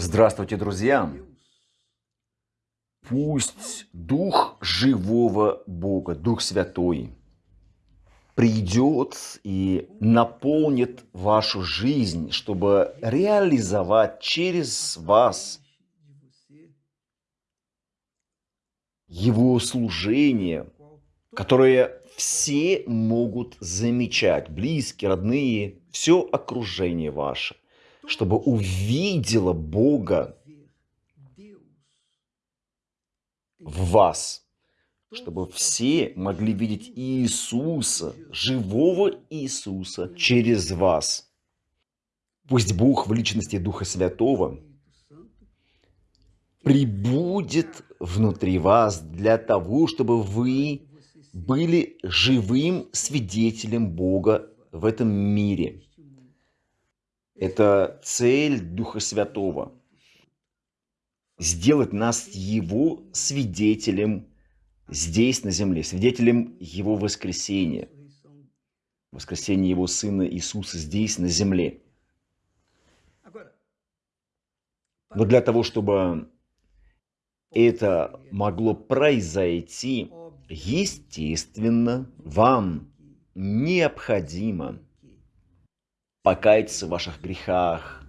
Здравствуйте, друзья! Пусть Дух живого Бога, Дух Святой, придет и наполнит вашу жизнь, чтобы реализовать через вас Его служение, которое все могут замечать, близкие, родные, все окружение ваше, чтобы увидело Бога в вас, чтобы все могли видеть Иисуса, живого Иисуса через вас. Пусть Бог в личности Духа Святого прибудет внутри вас для того, чтобы вы были живым свидетелем Бога в этом мире. Это цель Духа Святого. Сделать нас Его свидетелем здесь, на земле, свидетелем Его воскресения, воскресения Его Сына Иисуса здесь, на земле. Но для того, чтобы это могло произойти, естественно, вам необходимо покаяться в ваших грехах,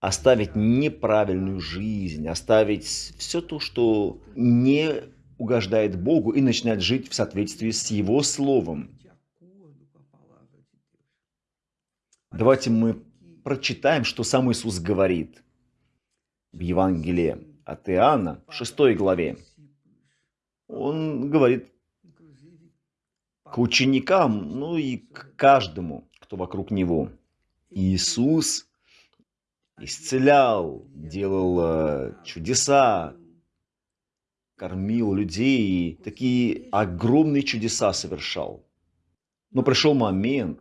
оставить неправильную жизнь, оставить все то, что не угождает Богу, и начинать жить в соответствии с Его Словом. Давайте мы прочитаем, что сам Иисус говорит в Евангелии от Иоанна, в 6 главе. Он говорит к ученикам, ну и к каждому, кто вокруг него. Иисус исцелял, делал э, чудеса, кормил людей, такие огромные чудеса совершал. Но пришел момент,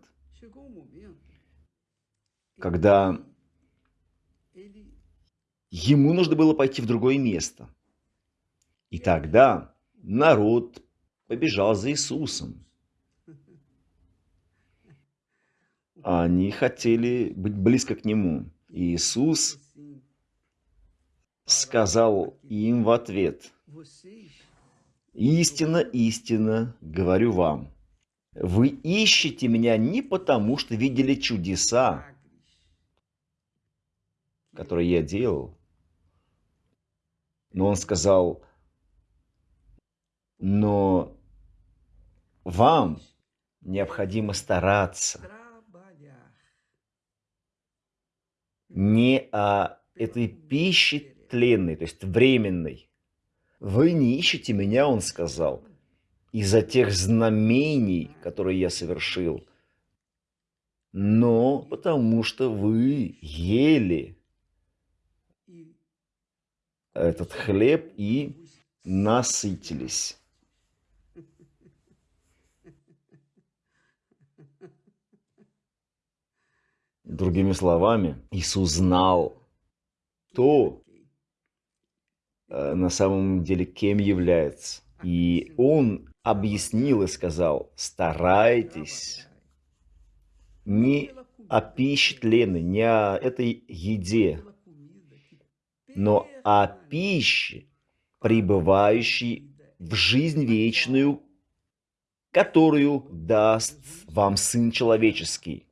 когда ему нужно было пойти в другое место. И тогда народ побежал за Иисусом. Они хотели быть близко к Нему. И Иисус сказал им в ответ, «Истина, истина, говорю вам, вы ищете меня не потому, что видели чудеса, которые я делал, но он сказал, но вам необходимо стараться не о этой пище тленной, то есть временной. Вы не ищете меня, он сказал, из-за тех знамений, которые я совершил, но потому что вы ели этот хлеб и насытились. Другими словами, Иисус знал то, э, на самом деле, кем является. И Он объяснил и сказал, старайтесь не о пище тленной, не о этой еде, но о пище, пребывающей в жизнь вечную, которую даст вам Сын Человеческий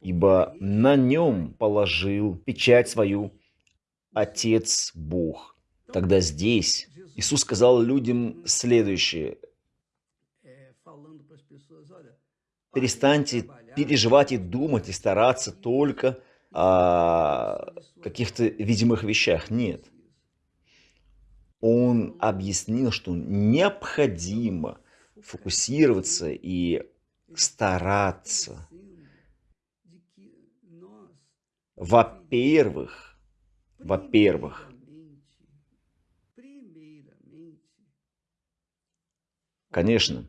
ибо на нем положил печать свою Отец Бог. Тогда здесь Иисус сказал людям следующее. Перестаньте переживать и думать, и стараться только о каких-то видимых вещах. Нет. Он объяснил, что необходимо фокусироваться и стараться во-первых, во-первых, конечно,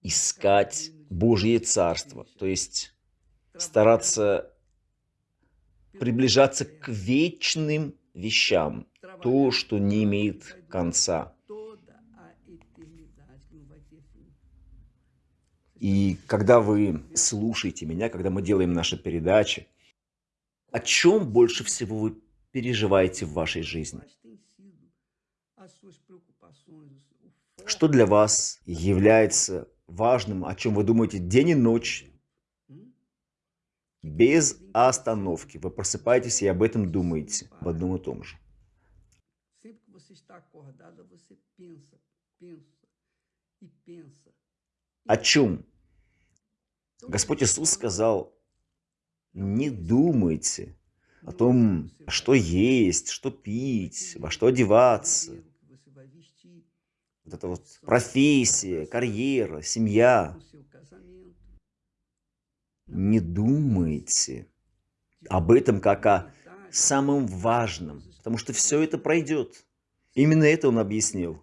искать Божье Царство, то есть стараться приближаться к вечным вещам, то, что не имеет конца. И когда вы слушаете меня, когда мы делаем наши передачи, О чем больше всего вы переживаете в вашей жизни? Что для вас является важным, о чем вы думаете день и ночь, без остановки? Вы просыпаетесь и об этом думаете, об одном и том же. О чем? Господь Иисус сказал, не думайте о том, что есть, что пить, во что одеваться. Вот это вот профессия, карьера, семья. Не думайте об этом как о самом важном, потому что все это пройдет. Именно это он объяснил.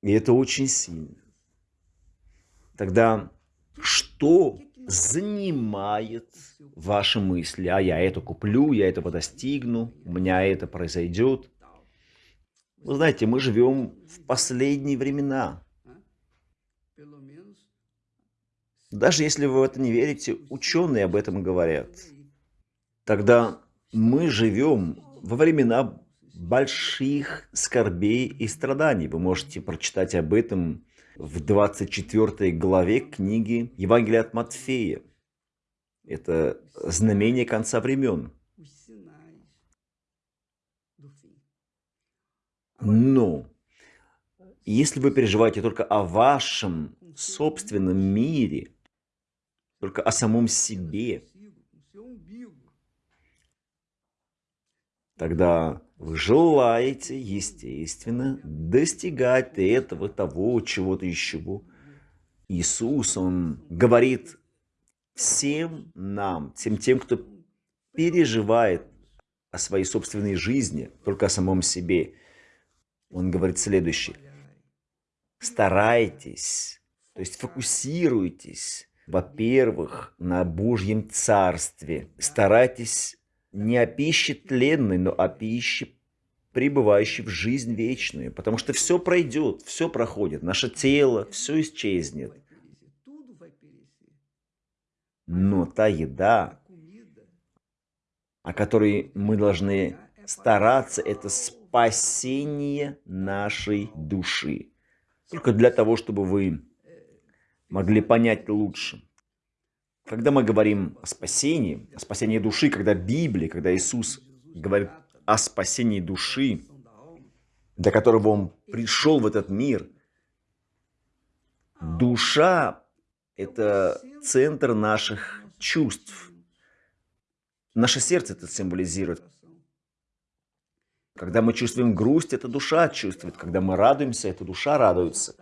И это очень сильно. Тогда что занимает ваши мысли? А я это куплю, я этого достигну, у меня это произойдет. Вы знаете, мы живем в последние времена. Даже если вы в это не верите, ученые об этом говорят. Тогда мы живем во времена больших скорбей и страданий. Вы можете прочитать об этом в 24 главе книги Евангелия от Матфея. Это знамение конца времен. Но если вы переживаете только о вашем собственном мире, только о самом себе, тогда вы желаете, естественно, достигать этого, того, чего-то еще. Иисус, Он говорит всем нам, всем тем, кто переживает о своей собственной жизни, только о самом себе. Он говорит следующее. Старайтесь, то есть фокусируйтесь, во-первых, на Божьем Царстве. Старайтесь не о пище тленной, но о пище, пребывающей в жизнь вечную. Потому что все пройдет, все проходит, наше тело, все исчезнет. Но та еда, о которой мы должны стараться, это спасение нашей души. Только для того, чтобы вы могли понять лучше. Когда мы говорим о спасении, о спасении души, когда Библия, когда Иисус говорит о спасении души, для которого Он пришел в этот мир, душа – это центр наших чувств. Наше сердце это символизирует. Когда мы чувствуем грусть, это душа чувствует. Когда мы радуемся, это душа радуется.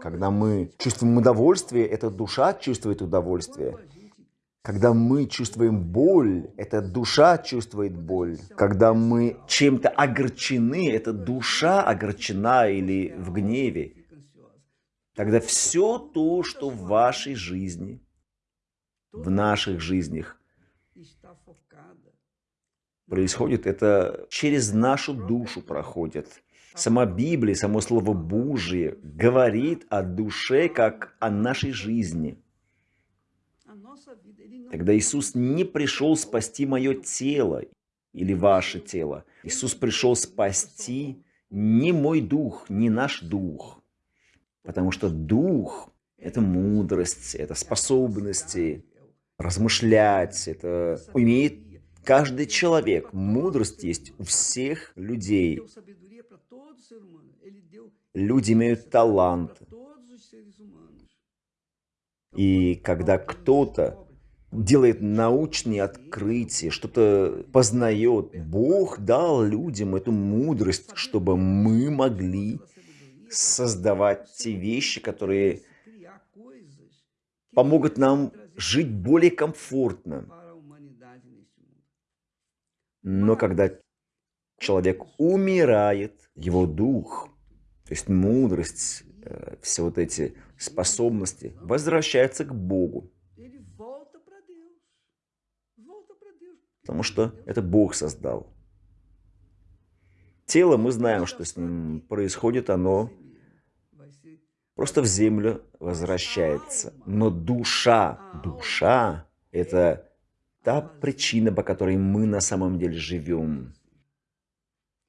Когда мы чувствуем удовольствие, эта душа чувствует удовольствие. Когда мы чувствуем боль, эта душа чувствует боль. Когда мы чем-то огорчены, эта душа огорчена или в гневе. Тогда все то, что в вашей жизни, в наших жизнях происходит, это через нашу душу проходит. Сама Библия, само Слово Божие говорит о душе, как о нашей жизни. Когда Иисус не пришел спасти мое тело или ваше тело, Иисус пришел спасти не мой дух, не наш дух. Потому что дух – это мудрость, это способности размышлять, это умеет каждый человек. Мудрость есть у всех людей. Люди имеют талант. И когда кто-то делает научные открытия, что-то познает, Бог дал людям эту мудрость, чтобы мы могли создавать те вещи, которые помогут нам жить более комфортно. Но когда человек умирает, его дух, то есть мудрость, э, все вот эти способности возвращаются к Богу. Потому что это Бог создал. Тело, мы знаем, что с ним происходит, оно просто в землю возвращается. Но душа, душа – это та причина, по которой мы на самом деле живем.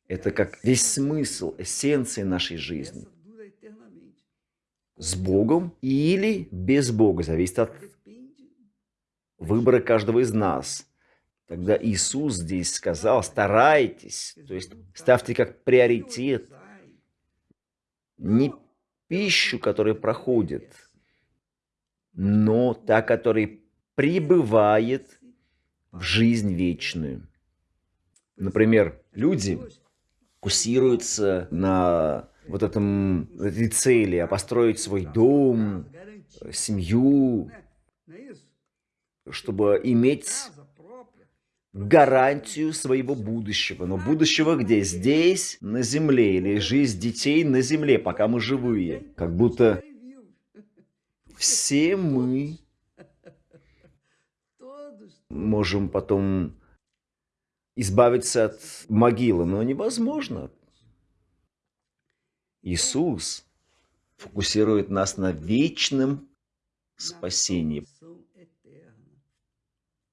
Это как весь смысл, эссенция нашей жизни. С Богом или без Бога, зависит от выбора каждого из нас. Тогда Иисус здесь сказал, старайтесь, то есть ставьте как приоритет не пищу, которая проходит, но та, которая пребывает в жизнь вечную. Например, люди фокусируются на вот этом этой цели, а построить свой дом, семью, чтобы иметь гарантию своего будущего. Но будущего где? Здесь, на земле, или жизнь детей на земле, пока мы живые. Как будто все мы можем потом избавиться от могилы, но невозможно. Иисус фокусирует нас на вечном спасении.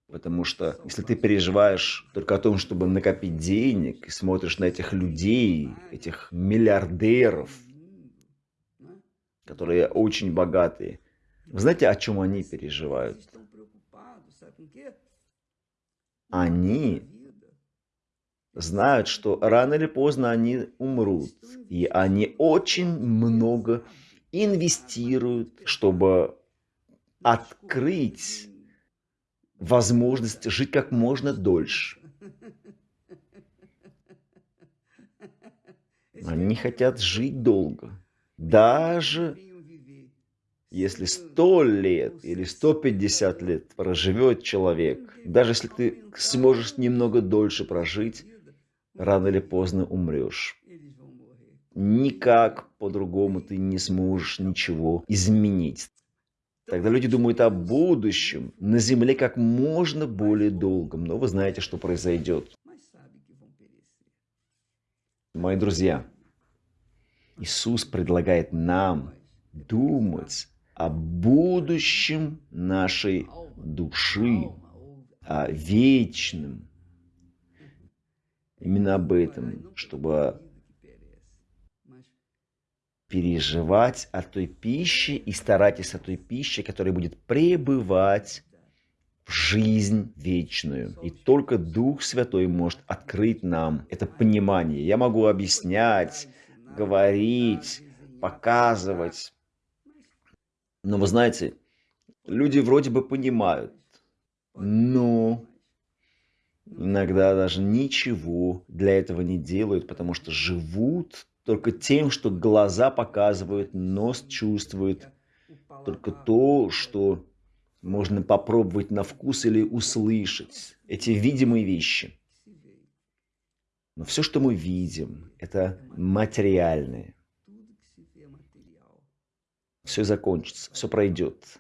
Потому что если ты переживаешь только о том, чтобы накопить денег, и смотришь на этих людей, этих миллиардеров, которые очень богатые, вы знаете, о чем они переживают? Они знают, что рано или поздно они умрут. И они очень много инвестируют, чтобы открыть возможность жить как можно дольше. Они хотят жить долго. Даже если сто лет или 150 лет проживет человек, даже если ты сможешь немного дольше прожить, рано или поздно умрешь. Никак по-другому ты не сможешь ничего изменить. Тогда люди думают о будущем на земле как можно более долгом. Но вы знаете, что произойдет. Мои друзья, Иисус предлагает нам думать о будущем нашей души, о вечном. Именно об этом, чтобы переживать о той пище и старайтесь о той пище, которая будет пребывать в жизнь вечную. И только Дух Святой может открыть нам это понимание. Я могу объяснять, говорить, показывать. Но вы знаете, люди вроде бы понимают, но иногда даже ничего для этого не делают, потому что живут только тем, что глаза показывают, нос чувствует, только то, что можно попробовать на вкус или услышать, эти видимые вещи. Но все, что мы видим, это материальное. Все закончится, все пройдет.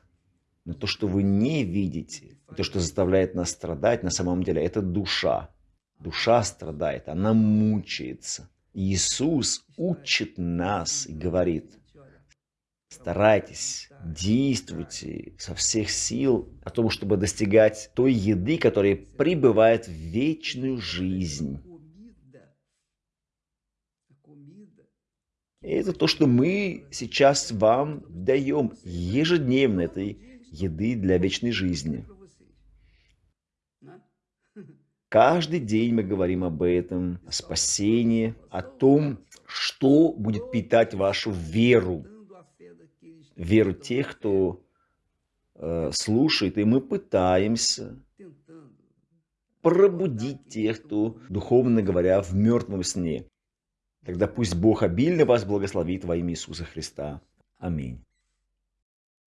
Но то, что вы не видите, то, что заставляет нас страдать, на самом деле, это душа. Душа страдает, она мучается. Иисус учит нас и говорит, старайтесь, действуйте со всех сил о том, чтобы достигать той еды, которая пребывает в вечную жизнь. И это то, что мы сейчас вам даем ежедневно этой еды для вечной жизни. Каждый день мы говорим об этом, о спасении, о том, что будет питать вашу веру. Веру тех, кто э, слушает, и мы пытаемся пробудить тех, кто, духовно говоря, в мертвом сне. Тогда пусть Бог обильно вас благословит во имя Иисуса Христа. Аминь.